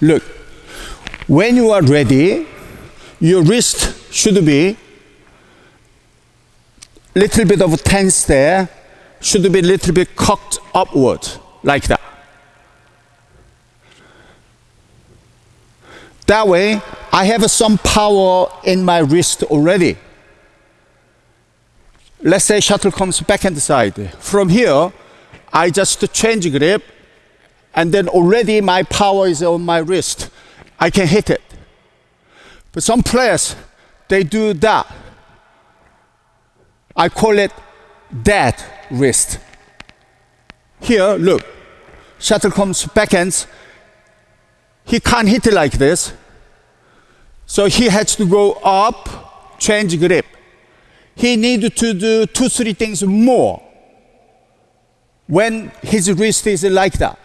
Look, when you are ready, your wrist should be little bit of tense there, should be little bit cocked upward, like that. That way, I have some power in my wrist already. Let's say shuttle comes backhand side. From here, I just change grip, and then already my power is on my wrist. I can hit it. But some players, they do that. I call it dead wrist. Here, look, shuttle comes backhands. He can't hit it like this. So he has to go up, change grip. He needs to do two, three things more when his wrist is like that.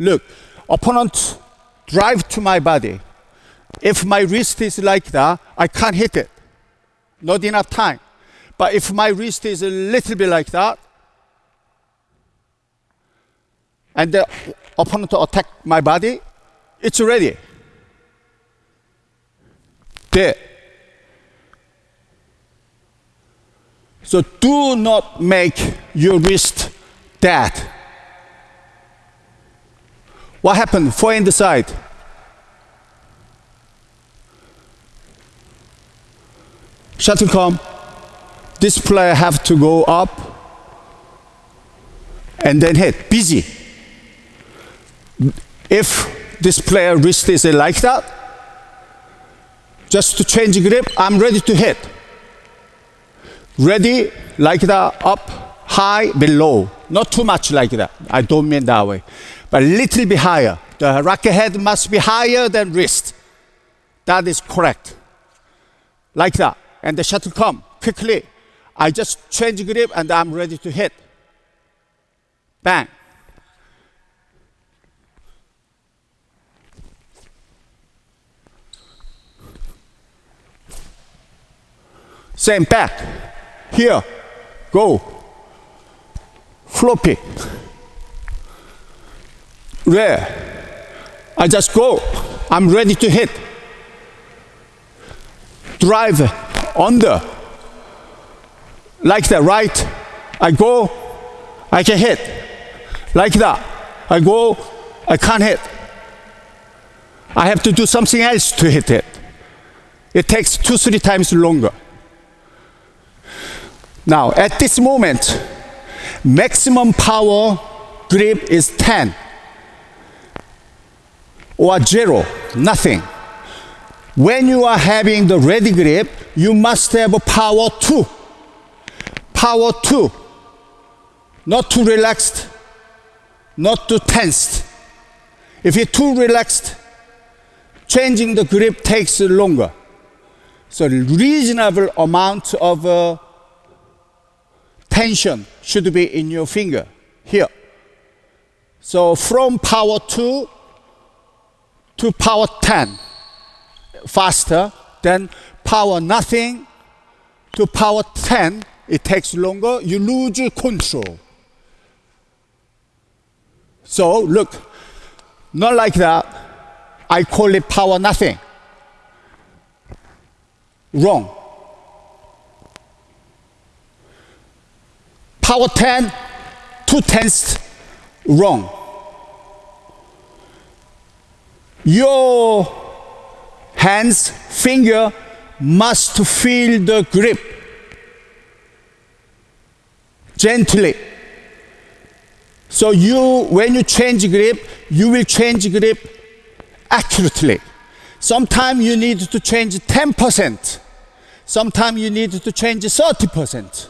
Look, opponent drive to my body. If my wrist is like that, I can't hit it. Not enough time. But if my wrist is a little bit like that, and the opponent attack my body, it's ready. There. So do not make your wrist dead. What happened? Forehand the side. Shuttle come. This player have to go up and then hit. Busy. If this player wrist is like that, just to change grip, I'm ready to hit. Ready, like that, up, high, below. Not too much like that. I don't mean that way. But a little bit higher. The racket head must be higher than wrist. That is correct. Like that. And the shuttle come quickly. I just change grip and I'm ready to hit. Bang. Same back. Here. Go. Floppy. Where? I just go. I'm ready to hit. Drive under. Like that, right? I go, I can hit. Like that. I go, I can't hit. I have to do something else to hit it. It takes two, three times longer. Now, at this moment, maximum power grip is 10 or 0, nothing. When you are having the ready grip, you must have a power 2. Power 2. Not too relaxed, not too tensed. If you're too relaxed, changing the grip takes longer. So reasonable amount of uh, tension should be in your finger here. So from power 2 to power 10 faster than power nothing to power 10 it takes longer. You lose control. So look not like that. I call it power nothing. Wrong power 10 two tenths wrong your hands, finger must feel the grip gently. So you, when you change grip, you will change grip accurately. Sometimes you need to change 10%. Sometimes you need to change 30%.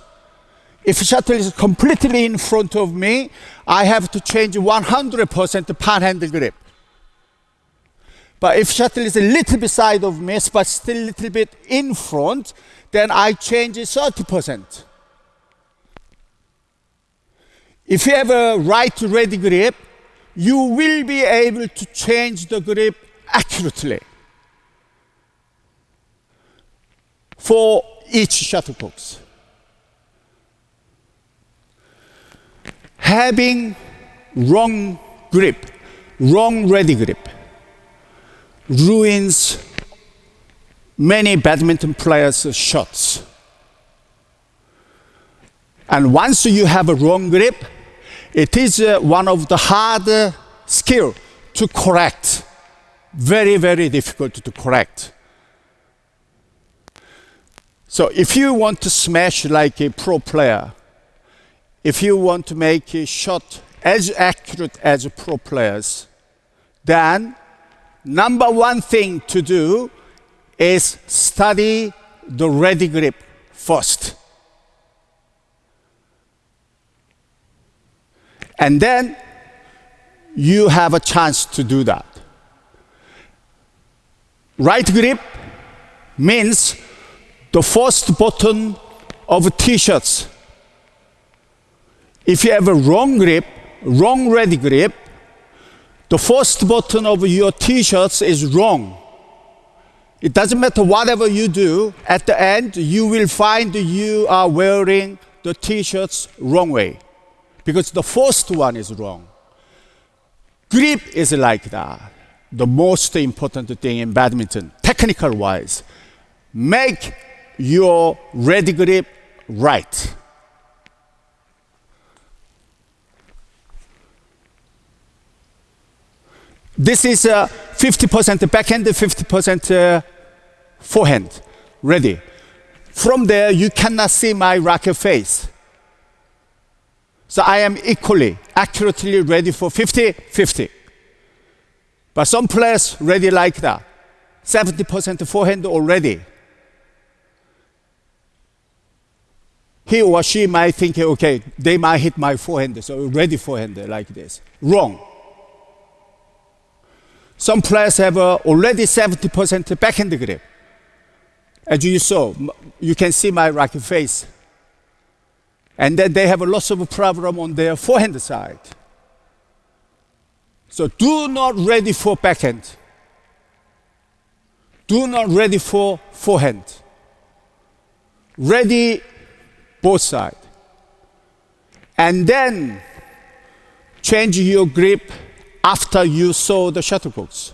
If shuttle is completely in front of me, I have to change 100% pan handle grip. But if shuttle is a little bit side of me, but still a little bit in front, then I change it 30%. If you have a right ready grip, you will be able to change the grip accurately for each shuttlecocks. Having wrong grip, wrong ready grip, ruins many badminton players' shots. And once you have a wrong grip, it is uh, one of the hard uh, skill to correct. Very, very difficult to correct. So if you want to smash like a pro player, if you want to make a shot as accurate as pro players, then number one thing to do is study the ready grip first. And then you have a chance to do that. Right grip means the first button of t-shirts. If you have a wrong grip, wrong ready grip, the first button of your t-shirts is wrong. It doesn't matter whatever you do, at the end you will find you are wearing the t-shirts wrong way because the first one is wrong. Grip is like that. The most important thing in badminton, technical wise. Make your ready grip right. This is a 50% backhand, 50% uh, forehand. Ready. From there, you cannot see my racket face. So I am equally, accurately ready for 50 50. But some players ready like that 70% forehand already. He or she might think, okay, they might hit my forehand, so ready forehand like this. Wrong. Some players have uh, already 70% backhand grip. As you saw, you can see my racket face. And then they have a lots of problem on their forehand side. So do not ready for backhand. Do not ready for forehand. Ready both side. And then change your grip after you saw the shuttlecocks.